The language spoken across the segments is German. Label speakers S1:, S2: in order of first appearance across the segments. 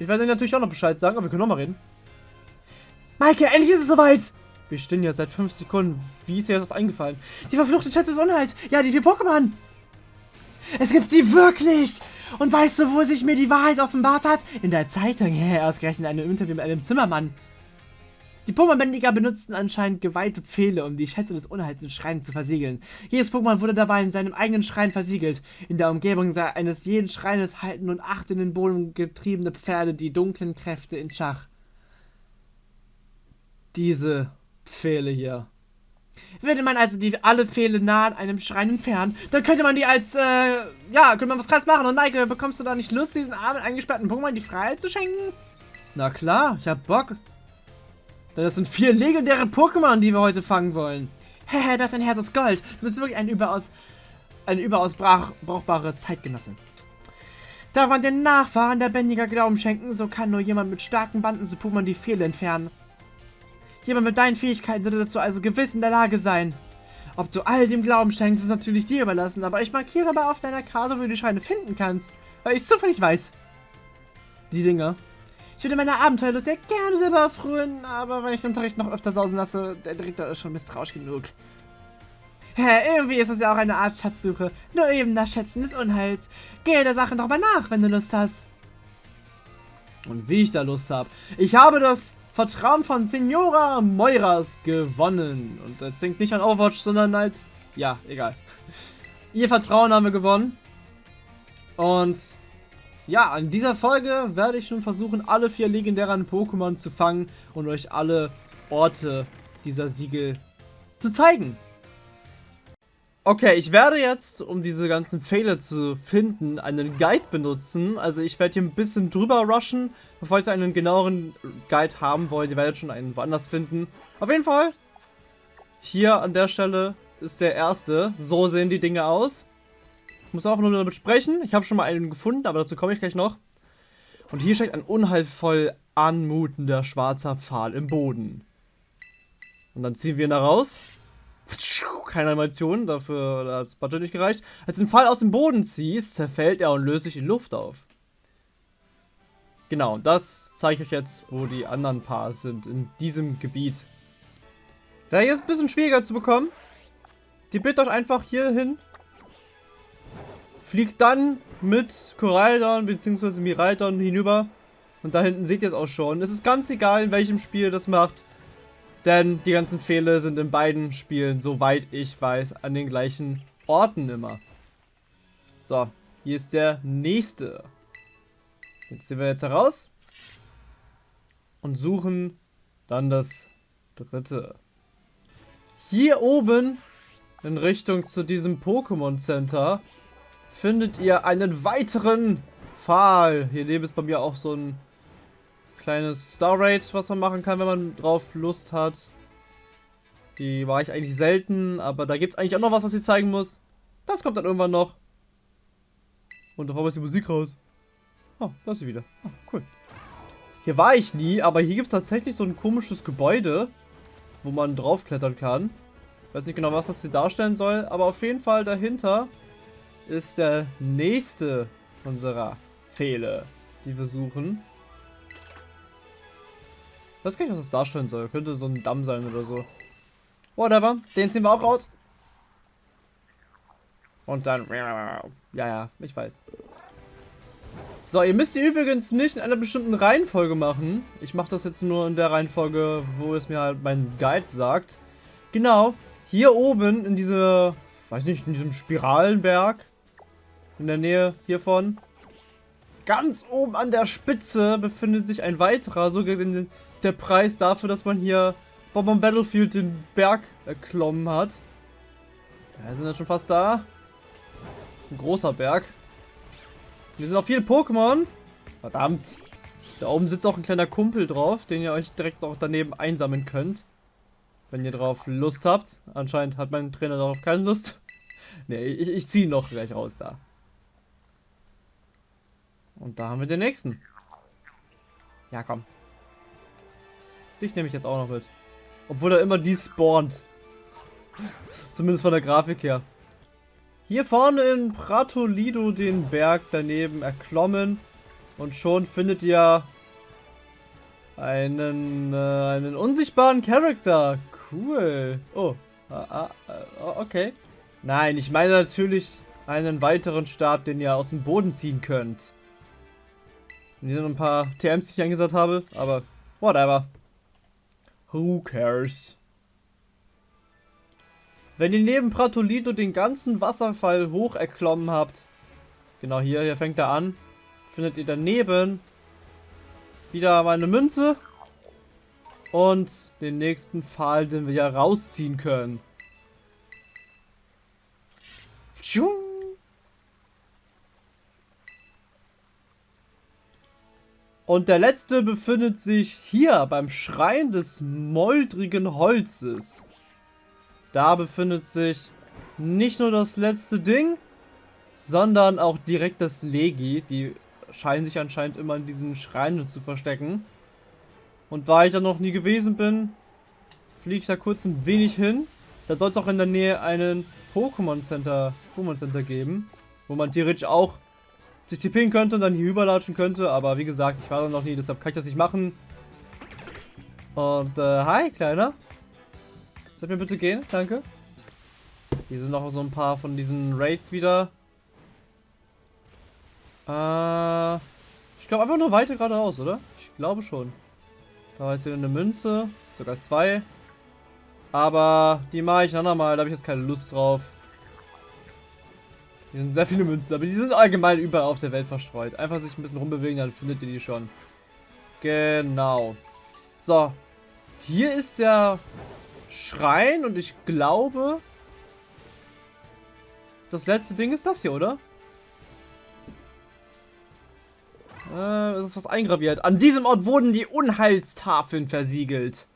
S1: Ich werde natürlich auch noch Bescheid sagen, aber wir können noch mal reden. Maike, endlich ist es soweit! Wir stehen ja seit 5 Sekunden. Wie ist dir das eingefallen? Die verfluchte Schätze des Unheils! Ja, die vier Pokémon! Es gibt sie wirklich! Und weißt du, wo sich mir die Wahrheit offenbart hat? In der Zeitung. Ja, ausgerechnet in einem Interview mit einem Zimmermann. Die Pokémon-Bändiger benutzten anscheinend geweihte Pfähle, um die Schätze des Unheils in Schreinen zu versiegeln. Jedes Pokémon wurde dabei in seinem eigenen Schrein versiegelt. In der Umgebung eines jeden Schreines halten nun acht in den Boden getriebene Pferde die dunklen Kräfte in Schach. Diese Pfähle hier. Würde man also die alle Pfähle nah an einem Schrein entfernen, dann könnte man die als, äh, ja, könnte man was krass machen. Und Maike, bekommst du da nicht Lust, diesen armen, eingesperrten Pokémon die Freiheit zu schenken? Na klar, ich hab Bock. Denn das sind vier legendäre Pokémon, die wir heute fangen wollen. Hehe, das ist ein Herz aus Gold. Du bist wirklich ein überaus, eine überaus brauch, brauchbare Zeitgenossin. Darf man den Nachfahren der Bändiger Glauben schenken, so kann nur jemand mit starken Banden zu Pokémon die Fehler entfernen. Jemand mit deinen Fähigkeiten sollte dazu also gewiss in der Lage sein. Ob du all dem Glauben schenkst, ist natürlich dir überlassen, aber ich markiere mal auf deiner Karte, wo du die Scheine finden kannst, weil ich zufällig weiß. Die Dinger. Ich würde meine Abenteuerlust sehr gerne selber erfrühen, aber wenn ich den Unterricht noch öfter sausen lasse, der Direktor ist schon misstrauisch genug. Hä, irgendwie ist es ja auch eine Art Schatzsuche. Nur eben das Schätzen des Unheils. Gehe der Sache nochmal nach, wenn du Lust hast. Und wie ich da Lust habe. Ich habe das Vertrauen von Senora Moiras gewonnen. Und jetzt denkt nicht an Overwatch, sondern halt... Ja, egal. Ihr Vertrauen haben wir gewonnen. Und ja, in dieser Folge werde ich nun versuchen, alle vier legendären Pokémon zu fangen und euch alle Orte dieser Siegel zu zeigen. Okay, ich werde jetzt, um diese ganzen Fehler zu finden, einen Guide benutzen. Also ich werde hier ein bisschen drüber rushen. Bevor ich einen genaueren Guide haben wollt, ihr werdet schon einen woanders finden. Auf jeden Fall, hier an der Stelle ist der erste. So sehen die Dinge aus. Ich muss auch nur damit sprechen. Ich habe schon mal einen gefunden, aber dazu komme ich gleich noch. Und hier steckt ein unheilvoll anmutender schwarzer Pfahl im Boden. Und dann ziehen wir ihn da raus. Keine Animation, dafür hat das Budget nicht gereicht. Als du den Pfahl aus dem Boden ziehst, zerfällt er und löst sich in Luft auf. Genau, das zeige ich euch jetzt, wo die anderen Paar sind, in diesem Gebiet. Wäre jetzt ein bisschen schwieriger zu bekommen. Die bitte euch einfach hier hin fliegt dann mit Koraidon bzw. Miraidon hinüber. Und da hinten seht ihr es auch schon. Es ist ganz egal, in welchem Spiel das macht. Denn die ganzen Fehler sind in beiden Spielen, soweit ich weiß, an den gleichen Orten immer. So, hier ist der nächste. Jetzt sehen wir jetzt heraus. Und suchen dann das dritte. Hier oben in Richtung zu diesem Pokémon Center findet ihr einen weiteren Pfahl. Hier neben ist bei mir auch so ein kleines Star Raid, was man machen kann, wenn man drauf Lust hat. Die war ich eigentlich selten, aber da gibt es eigentlich auch noch was, was ich zeigen muss. Das kommt dann irgendwann noch. Und da ist die Musik raus. Oh, da ist sie wieder. Oh, cool. Hier war ich nie, aber hier gibt es tatsächlich so ein komisches Gebäude, wo man draufklettern kann. Ich weiß nicht genau, was das hier darstellen soll, aber auf jeden Fall dahinter ist der nächste unserer Pfähle, die wir suchen. Ich weiß gar nicht, was das darstellen soll. Könnte so ein Damm sein oder so. Whatever. Den ziehen wir auch raus. Und dann... Ja, ja, ich weiß. So, ihr müsst ihr übrigens nicht in einer bestimmten Reihenfolge machen. Ich mache das jetzt nur in der Reihenfolge, wo es mir halt mein Guide sagt. Genau, hier oben in dieser, weiß nicht, in diesem Spiralenberg in der Nähe hiervon. Ganz oben an der Spitze befindet sich ein weiterer, so gesehen der Preis dafür, dass man hier Bob Battlefield den Berg erklommen hat. Wir sind jetzt schon fast da. Ein großer Berg. Hier sind auch viele Pokémon. Verdammt. Da oben sitzt auch ein kleiner Kumpel drauf, den ihr euch direkt auch daneben einsammeln könnt. Wenn ihr drauf Lust habt. Anscheinend hat mein Trainer darauf keine Lust. Ne, ich, ich ziehe noch gleich raus da. Und da haben wir den nächsten. Ja, komm. Dich nehme ich jetzt auch noch mit. Obwohl er immer die spawnt. Zumindest von der Grafik her. Hier vorne in Pratolido den Berg daneben erklommen. Und schon findet ihr einen, äh, einen unsichtbaren Charakter. Cool. Oh. Ah, ah, ah, okay. Nein, ich meine natürlich einen weiteren Stab, den ihr aus dem Boden ziehen könnt. Und hier sind ein paar TMs, die ich eingesetzt habe, aber whatever. Who cares? Wenn ihr neben Pratolito den ganzen Wasserfall hoch erklommen habt, genau hier, hier fängt er an, findet ihr daneben wieder meine Münze und den nächsten Pfahl, den wir ja rausziehen können. Und der letzte befindet sich hier beim Schrein des moldrigen Holzes. Da befindet sich nicht nur das letzte Ding, sondern auch direkt das Legi. Die scheinen sich anscheinend immer in diesen Schreinen zu verstecken. Und da ich da noch nie gewesen bin, fliege ich da kurz ein wenig hin. Da soll es auch in der Nähe einen Pokémon Center, Pokémon Center geben, wo man theoretisch auch sich tippen könnte und dann hier überlatschen könnte. Aber wie gesagt, ich war da noch nie, deshalb kann ich das nicht machen. Und äh, hi, Kleiner. Soll mir bitte gehen? Danke. Hier sind noch so ein paar von diesen Raids wieder. Äh, ich glaube einfach nur weiter geradeaus, oder? Ich glaube schon. Da war jetzt wieder eine Münze. Sogar zwei. Aber die mache ich ein andermal. Da habe ich jetzt keine Lust drauf. Hier sind sehr viele Münzen, aber die sind allgemein überall auf der Welt verstreut. Einfach sich ein bisschen rumbewegen, dann findet ihr die schon. Genau. So. Hier ist der Schrein und ich glaube, das letzte Ding ist das hier, oder? Äh, es ist was eingraviert. An diesem Ort wurden die Unheilstafeln versiegelt.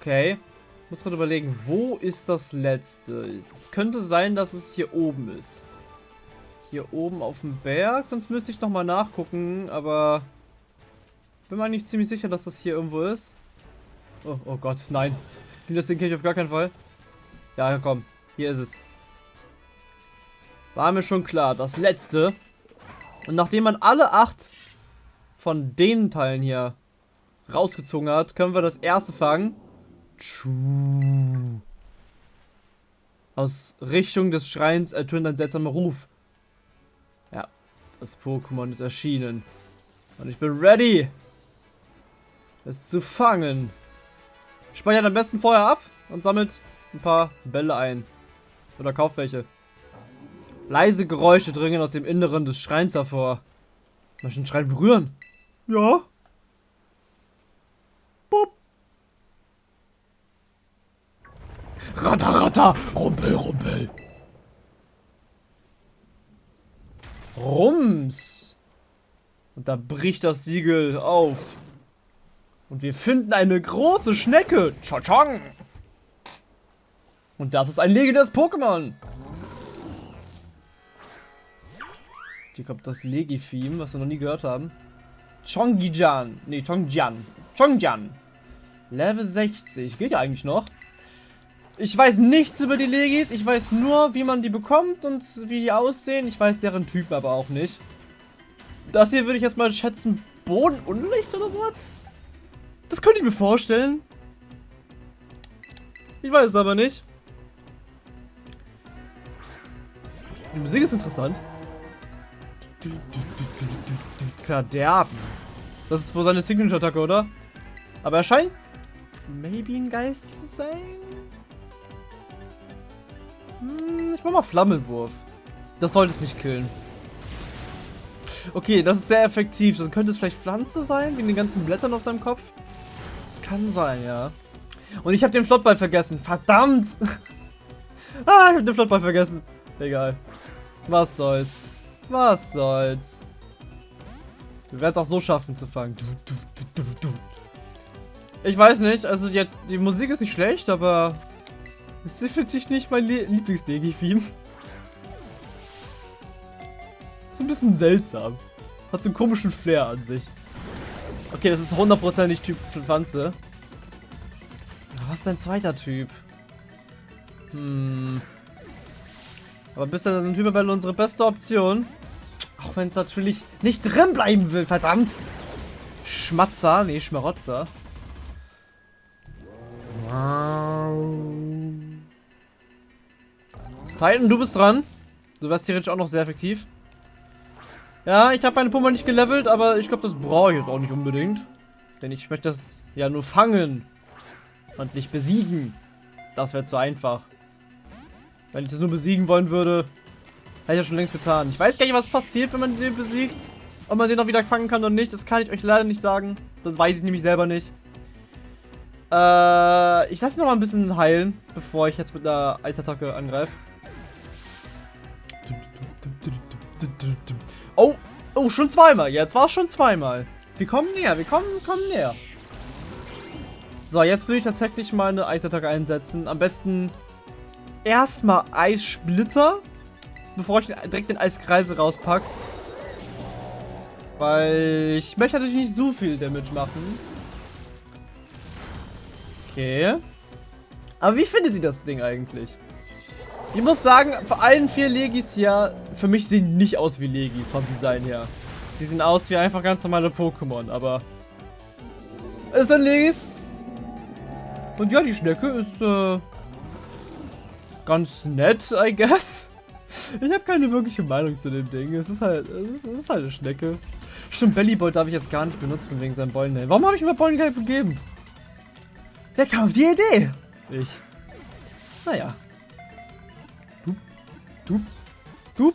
S1: Okay. Muss gerade überlegen, wo ist das letzte? Es könnte sein, dass es hier oben ist. Hier oben auf dem Berg. Sonst müsste ich nochmal nachgucken, aber... Bin mir eigentlich ziemlich sicher, dass das hier irgendwo ist. Oh, oh Gott, nein. Das Ding ich auf gar keinen Fall. Ja, komm. Hier ist es. War mir schon klar. Das letzte. Und nachdem man alle acht von den Teilen hier rausgezogen hat, können wir das erste fangen. Aus Richtung des Schreins ertönt ein seltsamer Ruf. Ja, das Pokémon ist erschienen. Und ich bin ready, es zu fangen. Speichert am besten vorher ab und sammelt ein paar Bälle ein. Oder kauft welche. Leise Geräusche dringen aus dem Inneren des Schreins hervor. Möchten den Schrein berühren? Ja. Ratter, ratter, rumpel, rumpel. Rums. Und da bricht das Siegel auf. Und wir finden eine große Schnecke. Chong. Und das ist ein legendäres Pokémon. Hier kommt das Legi-Theme, was wir noch nie gehört haben. Chongjian. Nee, Chongjian. Chongjian. Level 60. Geht ja eigentlich noch. Ich weiß nichts über die Legis. Ich weiß nur, wie man die bekommt und wie die aussehen. Ich weiß deren Typ aber auch nicht. Das hier würde ich jetzt mal schätzen. Bodenunlicht oder so was? Das könnte ich mir vorstellen. Ich weiß es aber nicht. Die Musik ist interessant. Verderben. Das ist wohl seine Signature-Attacke, oder? Aber er scheint maybe ein Geist zu sein. Hm, ich mach mal Flammenwurf. Das sollte es nicht killen. Okay, das ist sehr effektiv. Dann könnte es vielleicht Pflanze sein, wegen den ganzen Blättern auf seinem Kopf. Das kann sein, ja. Und ich habe den Flottball vergessen. Verdammt! ah, ich habe den Flottball vergessen. Egal. Was soll's. Was soll's. Wir werden es auch so schaffen zu fangen. Ich weiß nicht, also die, die Musik ist nicht schlecht, aber ist definitiv nicht mein Lieblings-Negi-Theme. So ein bisschen seltsam. Hat so einen komischen Flair an sich. Okay, das ist hundertprozentig Typ Pflanze. Was ist dein zweiter Typ? Hm. Aber bisher sind Hyperbälle unsere beste Option. Auch wenn es natürlich nicht drin bleiben will, verdammt. Schmatzer, nee, Schmarotzer. Titan, du bist dran. Du wärst theoretisch auch noch sehr effektiv. Ja, ich habe meine Pumper nicht gelevelt, aber ich glaube, das brauche ich jetzt auch nicht unbedingt. Denn ich möchte das ja nur fangen. Und nicht besiegen. Das wäre zu einfach. Wenn ich das nur besiegen wollen würde, hätte ich das schon längst getan. Ich weiß gar nicht, was passiert, wenn man den besiegt. Ob man den auch wieder fangen kann oder nicht, das kann ich euch leider nicht sagen. Das weiß ich nämlich selber nicht. Äh, ich lasse ihn noch mal ein bisschen heilen, bevor ich jetzt mit einer Eisattacke angreife. Oh, oh, schon zweimal. Jetzt war es schon zweimal. Wir kommen näher, wir kommen, kommen näher. So, jetzt will ich tatsächlich mal eine Eisattacke einsetzen. Am besten erstmal Eissplitter, bevor ich direkt den Eiskreise rauspacke. Weil ich möchte natürlich nicht so viel Damage machen. Okay. Aber wie findet ihr das Ding eigentlich? Ich muss sagen, vor allen vier Legis hier, für mich sehen nicht aus wie Legis vom Design her. Die sehen aus wie einfach ganz normale Pokémon, aber... Es sind Legis. Und ja, die Schnecke ist, äh, ganz nett, I guess. Ich habe keine wirkliche Meinung zu dem Ding. Es ist halt, es ist, es ist halt eine Schnecke. Stimmt, Bellyboy darf ich jetzt gar nicht benutzen wegen seinem Beulenhelm. Warum habe ich mir Beulenhelm gegeben? Wer kam auf die Idee? Ich. Naja. Du. Du.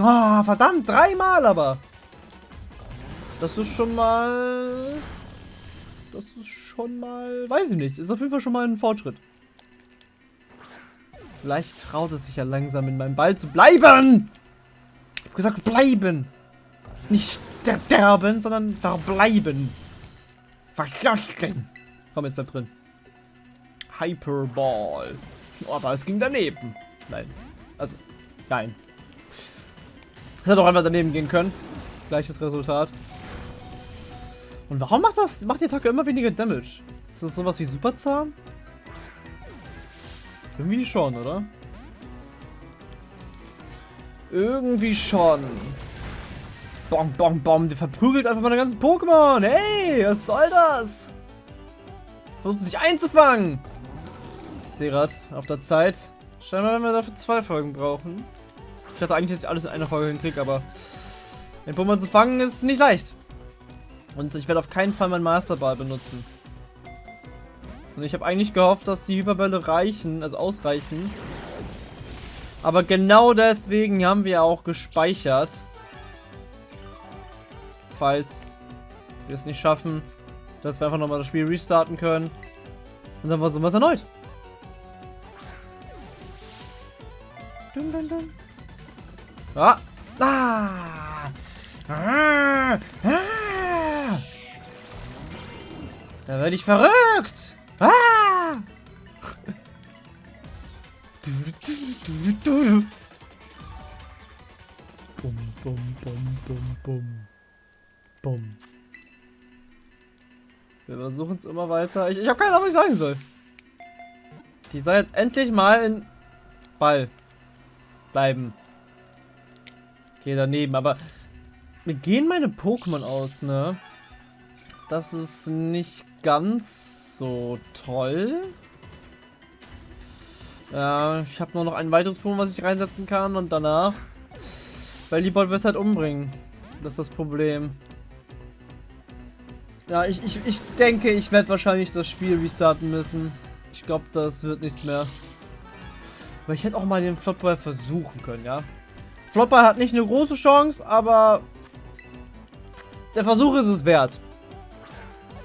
S1: Ah, oh, verdammt, dreimal aber. Das ist schon mal... Das ist schon mal... Weiß ich nicht. Ist auf jeden Fall schon mal ein Fortschritt. Vielleicht traut es sich ja langsam in meinem Ball zu bleiben. Ich hab gesagt, bleiben. Nicht sterben, sondern verbleiben. Was das denn? Komm, jetzt bleib drin. Hyperball. Oh, aber es ging daneben. Nein. Also, nein. Es hätte auch einfach daneben gehen können. Gleiches Resultat. Und warum macht das, macht die Attacke immer weniger Damage? Ist das sowas wie Superzahn? Irgendwie schon, oder? Irgendwie schon. Bom, bom, bom. Der verprügelt einfach meine ganzen Pokémon. Hey, was soll das? Versucht sich einzufangen. Gerade auf der Zeit. Scheinbar werden wir dafür zwei Folgen brauchen. Ich hatte eigentlich, ich alles in einer Folge hinkriege, aber den Pokémon zu fangen ist nicht leicht. Und ich werde auf keinen Fall meinen Masterball benutzen. Und ich habe eigentlich gehofft, dass die Hyperbälle reichen, also ausreichen. Aber genau deswegen haben wir auch gespeichert. Falls wir es nicht schaffen, dass wir einfach nochmal das Spiel restarten können. Und dann versuchen wir es erneut. Dun, dun, dun. Ah! Ah! Ah! Ah! Da werde ich verrückt! Ah! Bum, bum, bum, bum, bum. Bum. Wir versuchen es immer weiter. Ich, ich habe keine Ahnung, was ich sagen soll. Die soll jetzt endlich mal in Ball bleiben. Okay, daneben, aber mir gehen meine Pokémon aus, ne? Das ist nicht ganz so toll. Ja, ich habe nur noch ein weiteres Pokémon, was ich reinsetzen kann und danach. Weil die Bot wird halt umbringen. Das ist das Problem. Ja, ich, ich, ich denke, ich werde wahrscheinlich das Spiel restarten müssen. Ich glaube, das wird nichts mehr. Aber ich hätte auch mal den Flopball versuchen können, ja. Flopball hat nicht eine große Chance, aber der Versuch ist es wert.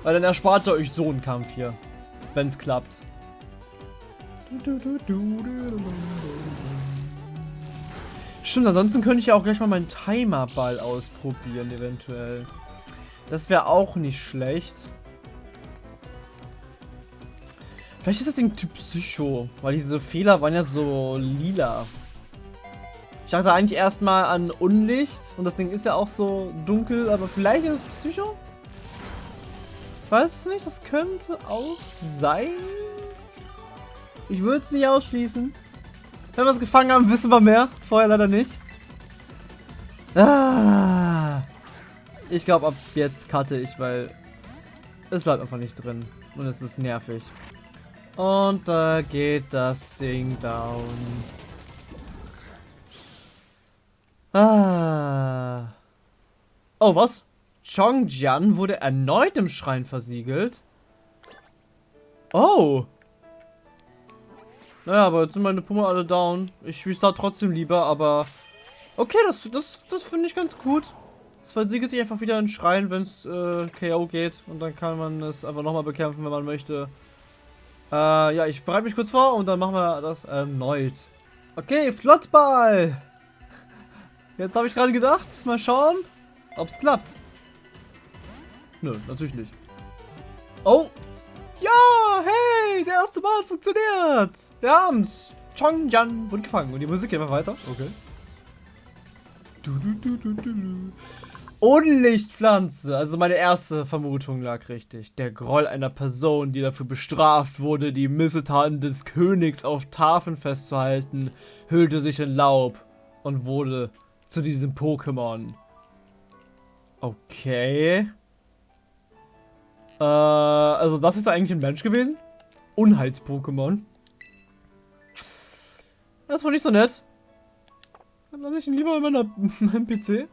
S1: Weil dann erspart ihr euch so einen Kampf hier. Wenn es klappt. Stimmt, ansonsten könnte ich ja auch gleich mal meinen Timerball ausprobieren, eventuell. Das wäre auch nicht schlecht. Vielleicht ist das Ding Typ Psycho, weil diese Fehler waren ja so lila. Ich dachte eigentlich erstmal an Unlicht und das Ding ist ja auch so dunkel, aber vielleicht ist es Psycho? Ich weiß es nicht, das könnte auch sein. Ich würde es nicht ausschließen. Wenn wir es gefangen haben, wissen wir mehr. Vorher leider nicht. Ah. Ich glaube, ab jetzt cutte ich, weil es bleibt einfach nicht drin. Und es ist nervig. Und da geht das Ding down. Ah. Oh, was? Chongjian wurde erneut im Schrein versiegelt? Oh. Naja, aber jetzt sind meine Puma alle down. Ich restart trotzdem lieber, aber... Okay, das, das, das finde ich ganz gut. Es versiegelt sich einfach wieder in Schrein, wenn es äh, KO geht. Und dann kann man es einfach nochmal bekämpfen, wenn man möchte. Äh, ja, ich bereite mich kurz vor und dann machen wir das erneut. Okay, Flottball. Jetzt habe ich gerade gedacht, mal schauen, ob es klappt. Nö, natürlich nicht. Oh! Ja, hey, der erste Mal funktioniert. Wir haben's. Chong Jan wurde gefangen und die Musik geht einfach weiter. Okay. Du, du, du, Unlichtpflanze. Also meine erste Vermutung lag richtig. Der Groll einer Person, die dafür bestraft wurde, die Missetaten des Königs auf Tafeln festzuhalten, hüllte sich in Laub und wurde zu diesem Pokémon. Okay. Äh, also das ist eigentlich ein Mensch gewesen? Unheils-Pokémon. Das war nicht so nett. Dann lasse ich ihn lieber in meiner, meinem PC.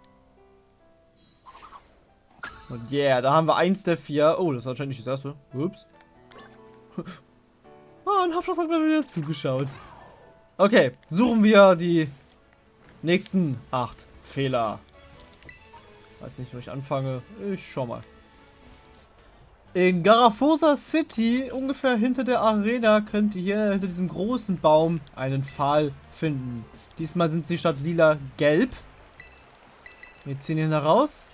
S1: Und yeah, da haben wir eins der vier. Oh, das war anscheinend nicht das erste. Ups. oh, und Habschloss hat mir wieder zugeschaut. Okay, suchen wir die nächsten acht Fehler. Weiß nicht, wo ich anfange. Ich schau mal. In Garafosa City, ungefähr hinter der Arena, könnt ihr hier hinter diesem großen Baum einen Pfahl finden. Diesmal sind sie statt lila gelb. Wir ziehen ihn heraus.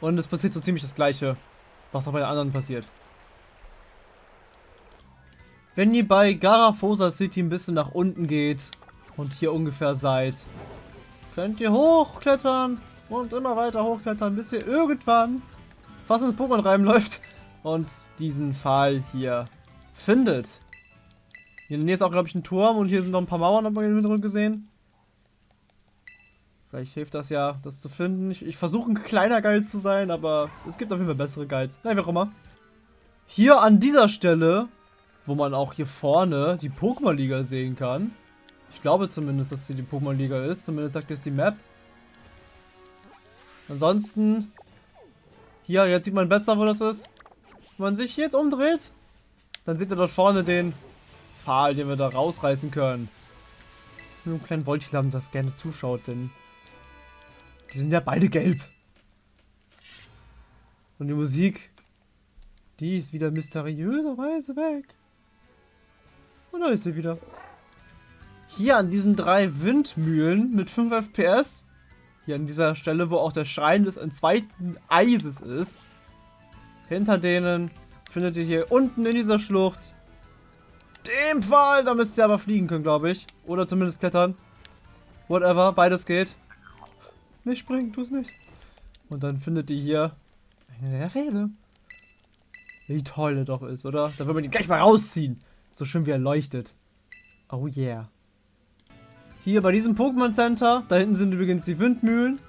S1: Und es passiert so ziemlich das gleiche, was auch bei den anderen passiert. Wenn ihr bei Garafosa City ein bisschen nach unten geht und hier ungefähr seid, könnt ihr hochklettern und immer weiter hochklettern, bis ihr irgendwann fast ins Pokémon reinläuft und diesen Pfahl hier findet. Hier in der Nähe ist auch, glaube ich, ein Turm und hier sind noch ein paar Mauern, hat man im Hintergrund gesehen. Vielleicht hilft das ja, das zu finden. Ich, ich versuche ein kleiner Guide zu sein, aber es gibt auf jeden Fall bessere Guides. Nein, wie auch immer. Hier an dieser Stelle, wo man auch hier vorne die Pokémon-Liga sehen kann. Ich glaube zumindest, dass sie die Pokémon-Liga ist. Zumindest sagt es die Map. Ansonsten, hier, jetzt sieht man besser, wo das ist. Wenn man sich jetzt umdreht, dann seht ihr dort vorne den Pfahl, den wir da rausreißen können. Mit einem kleinen Voltilam, das gerne zuschaut, denn die sind ja beide gelb. Und die Musik, die ist wieder mysteriöserweise weg. Und da ist sie wieder. Hier an diesen drei Windmühlen mit 5 FPS, hier an dieser Stelle, wo auch der Schrein des zweiten Eises ist, hinter denen findet ihr hier unten in dieser Schlucht den Pfahl. Da müsst ihr aber fliegen können, glaube ich. Oder zumindest klettern. Whatever, beides geht. Nicht springen, tu es nicht. Und dann findet ihr hier eine der Rede. Wie toll er doch ist, oder? Da will man ihn gleich mal rausziehen. So schön wie er leuchtet. Oh yeah. Hier bei diesem Pokémon Center, da hinten sind übrigens die Windmühlen.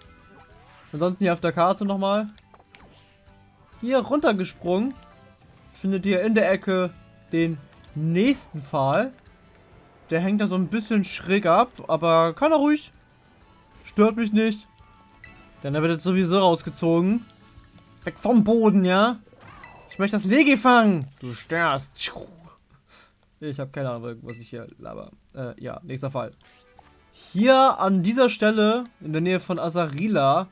S1: Ansonsten hier auf der Karte nochmal. Hier runtergesprungen, findet ihr in der Ecke den nächsten Pfahl. Der hängt da so ein bisschen schräg ab, aber kann er ruhig. Stört mich nicht. Denn er wird jetzt sowieso rausgezogen. Weg vom Boden, ja? Ich möchte das Legi fangen. Du störst. Ich habe keine Ahnung, was ich hier laber. Äh, ja, nächster Fall. Hier an dieser Stelle, in der Nähe von Asarila,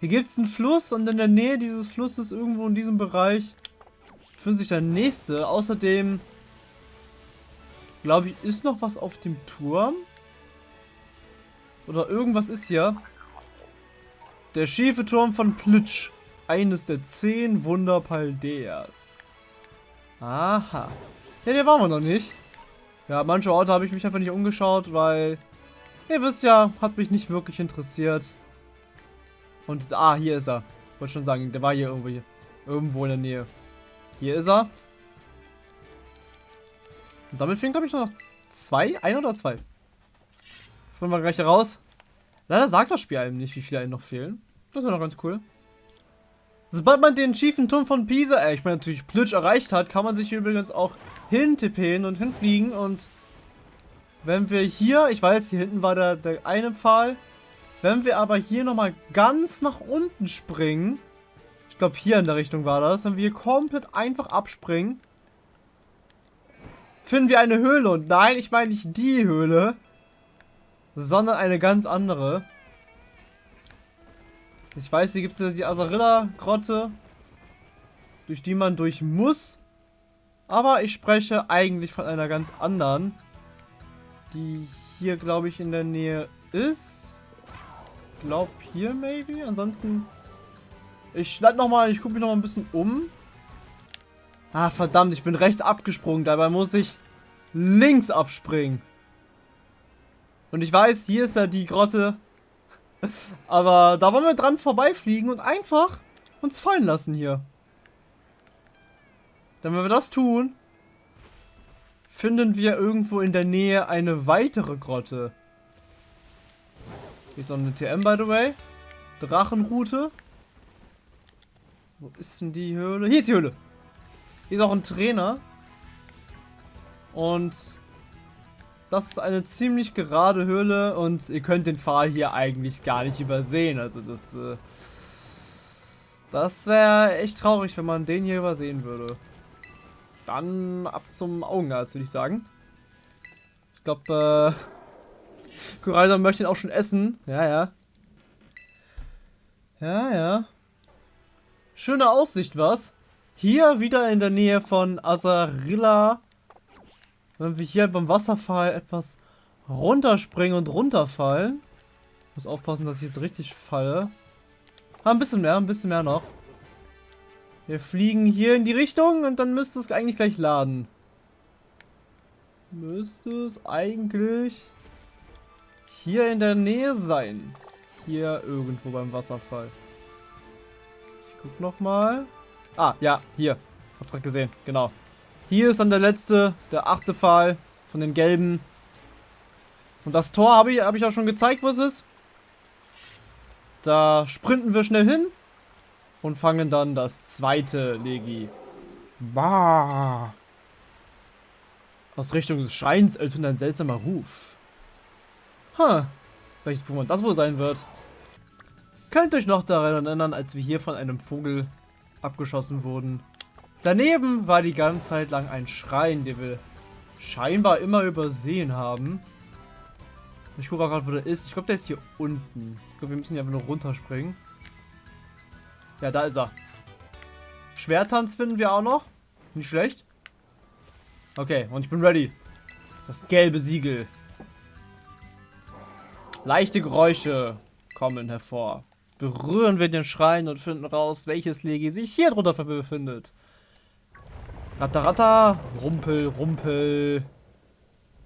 S1: hier gibt es einen Fluss und in der Nähe dieses Flusses, irgendwo in diesem Bereich, befindet sich der nächste. Außerdem, glaube ich, ist noch was auf dem Turm. Oder irgendwas ist hier. Der schiefe Turm von Plitsch. Eines der zehn Wunder Paldeas. Aha. Ja, der waren wir noch nicht. Ja, manche Orte habe ich mich einfach nicht umgeschaut, weil... Ihr wisst ja, hat mich nicht wirklich interessiert. Und, ah, hier ist er. Ich wollte schon sagen, der war hier irgendwo, irgendwo in der Nähe. Hier ist er. Und damit fehlen, glaube ich, noch zwei. Ein oder zwei. Finden wir gleich raus. Leider sagt das Spiel einem nicht, wie viele einem noch fehlen. Das wäre noch ganz cool. Sobald man den schiefen Turm von Pisa, äh, ich meine natürlich Plitsch erreicht hat, kann man sich übrigens auch hintippen und hinfliegen und wenn wir hier, ich weiß, hier hinten war der, der eine Pfahl, wenn wir aber hier nochmal ganz nach unten springen, ich glaube hier in der Richtung war das, wenn wir hier komplett einfach abspringen, finden wir eine Höhle und nein, ich meine nicht die Höhle, sondern eine ganz andere. Ich weiß, hier gibt es die Azarilla-Grotte, durch die man durch muss. Aber ich spreche eigentlich von einer ganz anderen, die hier, glaube ich, in der Nähe ist. Ich glaube hier, maybe. Ansonsten, ich schneide nochmal, ich gucke mich nochmal ein bisschen um. Ah, verdammt, ich bin rechts abgesprungen. Dabei muss ich links abspringen. Und ich weiß, hier ist ja die Grotte. Aber da wollen wir dran vorbeifliegen und einfach uns fallen lassen hier. Denn wenn wir das tun, finden wir irgendwo in der Nähe eine weitere Grotte. Hier ist noch eine TM, by the way. Drachenroute. Wo ist denn die Höhle? Hier ist die Höhle. Hier ist auch ein Trainer. Und das ist eine ziemlich gerade Höhle und ihr könnt den Pfahl hier eigentlich gar nicht übersehen. Also das, äh, das wäre echt traurig, wenn man den hier übersehen würde. Dann ab zum Augenarzt, würde ich sagen. Ich glaube, äh, Kuraisan möchte ihn auch schon essen. Ja, ja. Ja, ja. Schöne Aussicht, was? Hier wieder in der Nähe von Azarilla wenn wir hier beim Wasserfall etwas runterspringen und runterfallen. Ich muss aufpassen, dass ich jetzt richtig falle. Ah, ein bisschen mehr, ein bisschen mehr noch. Wir fliegen hier in die Richtung und dann müsste es eigentlich gleich laden. Müsste es eigentlich hier in der Nähe sein. Hier irgendwo beim Wasserfall. Ich guck nochmal. Ah, ja, hier. Hab direkt gesehen, genau. Hier ist dann der letzte, der achte Pfahl von den gelben. Und das Tor habe ich, hab ich auch schon gezeigt, wo es ist. Da sprinten wir schnell hin und fangen dann das zweite Legi. Bah. Aus Richtung des Schreins ertönt ein seltsamer Ruf. Huh. Welches Pokémon das wohl sein wird. Könnt euch noch daran erinnern, als wir hier von einem Vogel abgeschossen wurden. Daneben war die ganze Zeit lang ein Schrein, den wir scheinbar immer übersehen haben. Ich gucke gerade, wo der ist. Ich glaube, der ist hier unten. Ich glaube, wir müssen hier einfach nur runterspringen. Ja, da ist er. Schwertanz finden wir auch noch. Nicht schlecht. Okay, und ich bin ready. Das gelbe Siegel. Leichte Geräusche kommen hervor. Berühren wir den Schrein und finden raus, welches Legi sich hier drunter befindet. Ratteratta, Rumpel, Rumpel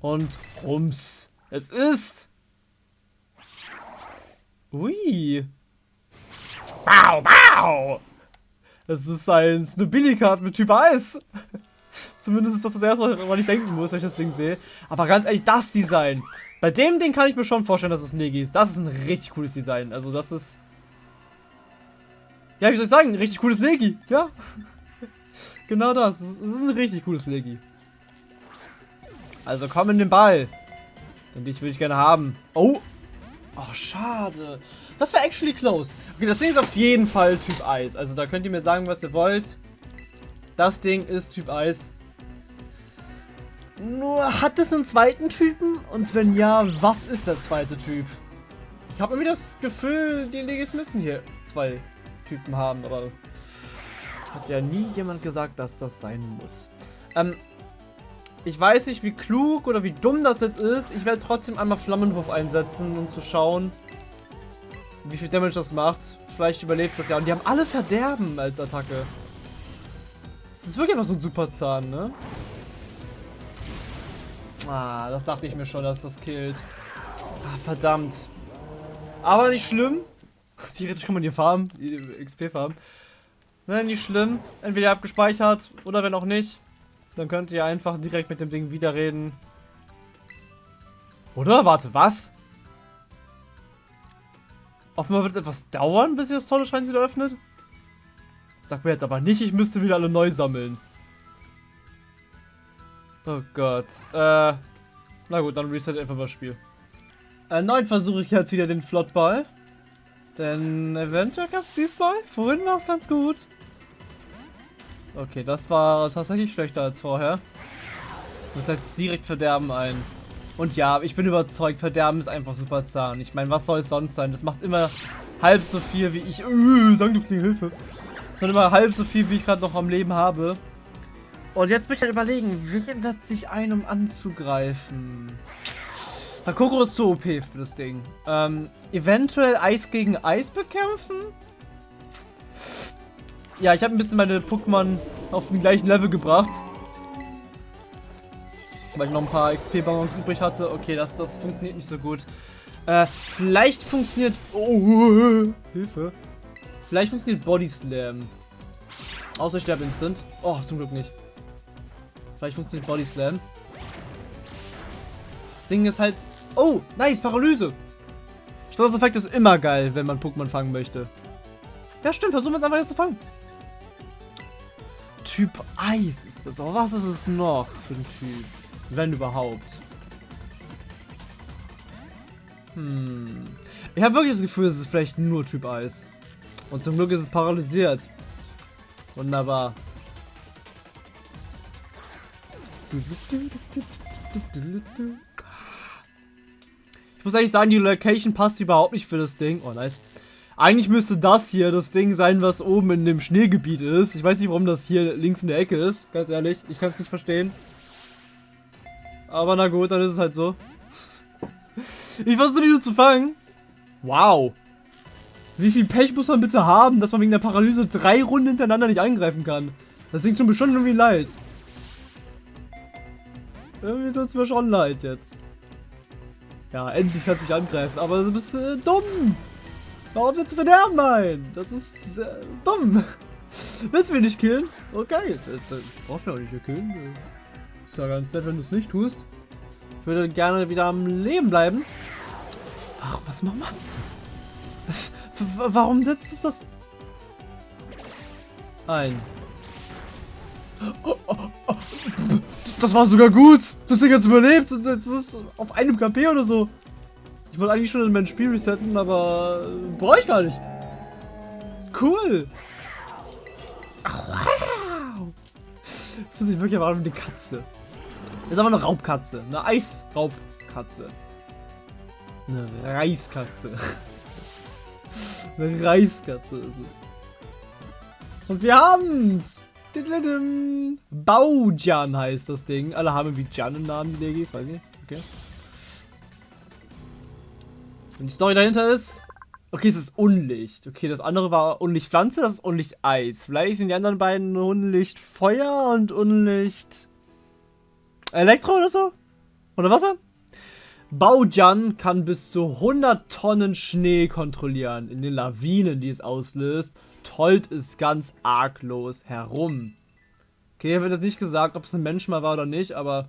S1: und Rums. Es ist... Ui. Bau, bau. Es ist ein Snobilly-Card mit Typ Eis. Zumindest ist das das erste, woran ich denken muss, wenn ich das Ding sehe. Aber ganz ehrlich, das Design. Bei dem Ding kann ich mir schon vorstellen, dass es ein Legi ist. Das ist ein richtig cooles Design. Also das ist... Ja, wie soll ich sagen? Ein richtig cooles Legi. Ja. Genau das. Es ist ein richtig cooles Legi. Also komm in den Ball. Denn dich würde ich gerne haben. Oh. Oh, schade. Das war actually close. Okay, das Ding ist auf jeden Fall Typ Eis. Also da könnt ihr mir sagen, was ihr wollt. Das Ding ist Typ Eis. Nur hat es einen zweiten Typen? Und wenn ja, was ist der zweite Typ? Ich habe irgendwie das Gefühl, die Legis müssen hier zwei Typen haben, aber hat ja nie jemand gesagt, dass das sein muss. Ähm, ich weiß nicht, wie klug oder wie dumm das jetzt ist. Ich werde trotzdem einmal Flammenwurf einsetzen, um zu schauen, wie viel Damage das macht. Vielleicht überlebt das ja. Und die haben alle Verderben als Attacke. Das ist wirklich einfach so ein Superzahn, ne? Ah, das dachte ich mir schon, dass das killt. Ah, verdammt. Aber nicht schlimm. Theoretisch kann man hier farmen, XP farmen. Ne, nicht schlimm. Entweder ihr habt gespeichert oder wenn auch nicht. Dann könnt ihr einfach direkt mit dem Ding wieder reden. Oder? Warte, was? Offenbar wird es etwas dauern, bis sich das tolle Schrein wieder öffnet. Sag mir jetzt aber nicht, ich müsste wieder alle neu sammeln. Oh Gott. Äh, na gut, dann reset einfach das Spiel. Erneut versuche ich jetzt wieder den Flottball. Denn eventuell gab es diesmal. Vorhin war es ganz gut. Okay, das war tatsächlich schlechter als vorher. Ich muss jetzt direkt Verderben ein. Und ja, ich bin überzeugt, Verderben ist einfach super zahn. Ich meine, was soll es sonst sein? Das macht immer halb so viel wie ich... Äh, sag du die Hilfe. Das macht immer halb so viel, wie ich gerade noch am Leben habe. Und jetzt möchte ich halt überlegen, wen setze ich ein, um anzugreifen? Hakoko ist zu OP für das Ding. Ähm, eventuell Eis gegen Eis bekämpfen? Ja, ich habe ein bisschen meine Pokémon auf den gleichen Level gebracht. Weil ich noch ein paar XP-Ballons übrig hatte. Okay, das, das funktioniert nicht so gut. Äh, vielleicht funktioniert... Oh, Hilfe. Vielleicht funktioniert Body Slam. Außer ich sterbe instant. Oh, zum Glück nicht. Vielleicht funktioniert Body Slam. Das Ding ist halt... Oh, nice, Paralyse. Stresseffekt ist immer geil, wenn man Pokémon fangen möchte. Ja, stimmt, versuchen wir es einfach jetzt zu fangen. Typ Eis ist das. Aber was ist es noch für ein Typ? Wenn überhaupt. Hm. Ich habe wirklich das Gefühl, es ist vielleicht nur Typ Eis. Und zum Glück ist es paralysiert. Wunderbar. Ich muss eigentlich sagen, die Location passt überhaupt nicht für das Ding. Oh, nice. Eigentlich müsste das hier das Ding sein, was oben in dem Schneegebiet ist. Ich weiß nicht, warum das hier links in der Ecke ist. Ganz ehrlich, ich kann es nicht verstehen. Aber na gut, dann ist es halt so. Ich versuche die nur zu fangen. Wow. Wie viel Pech muss man bitte haben, dass man wegen der Paralyse drei Runden hintereinander nicht angreifen kann? Das klingt schon bestimmt irgendwie leid. Irgendwie tut es mir schon leid jetzt. Ja, endlich kannst du mich angreifen, aber du bist äh, dumm. Warum willst du verderben ein? Das ist äh, dumm. Willst du mich nicht killen? Okay, das, das brauchst du auch nicht killen. Ist ja ganz nett, wenn du es nicht tust. Ich würde gerne wieder am Leben bleiben. Ach, was macht das? Warum setzt es das ein? Das war sogar gut. Das Ding hat überlebt und jetzt ist es auf einem KP oder so. Ich wollte eigentlich schon in mein Spiel resetten, aber brauche ich gar nicht. Cool. Wow. Das ist wirklich aber wie eine Katze. Das ist aber eine Raubkatze. Eine Eisraubkatze. Eine Reiskatze. eine Reiskatze ist es. Und wir haben's. Baujan heißt das Ding. Alle haben wie Jan im Namen, die Legis, weiß ich nicht. Okay. Und die Story dahinter ist... Okay, es ist Unlicht. Okay, das andere war Unlicht Pflanze, das ist Unlicht Eis. Vielleicht sind die anderen beiden Unlicht Feuer und Unlicht... Elektro oder so? Oder Wasser? Baujan kann bis zu 100 Tonnen Schnee kontrollieren in den Lawinen, die es auslöst. Tollt es ganz arglos herum. Okay, hier wird jetzt nicht gesagt, ob es ein Mensch mal war oder nicht, aber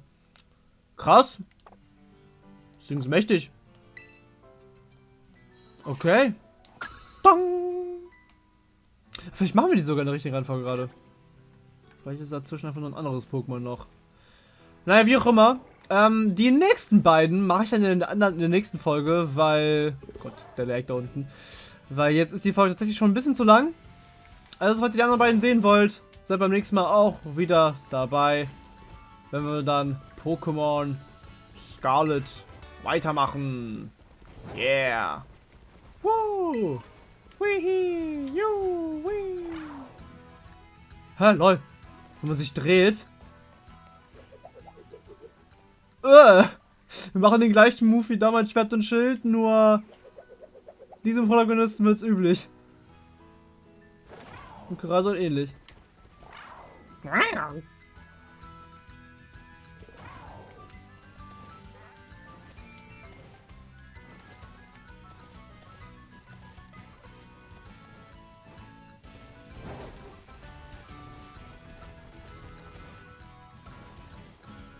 S1: krass. Das Ding ist mächtig. Okay. Dong. Vielleicht machen wir die sogar in der richtigen Reihenfolge gerade. Vielleicht ist dazwischen einfach noch ein anderes Pokémon noch. Naja, wie auch immer. Ähm, die nächsten beiden mache ich dann in der, anderen, in der nächsten Folge, weil... Gott, der lag da unten. Weil jetzt ist die Folge tatsächlich schon ein bisschen zu lang. Also, falls ihr die anderen beiden sehen wollt, seid beim nächsten Mal auch wieder dabei. Wenn wir dann Pokémon Scarlet weitermachen. Yeah. Woo! Wee! Ju! Wee! Hä, lol. Wenn man sich dreht. Äh, wir machen den gleichen Move wie damals Schwert und Schild, nur diesem Protagonisten wird's üblich. Und gerade ähnlich.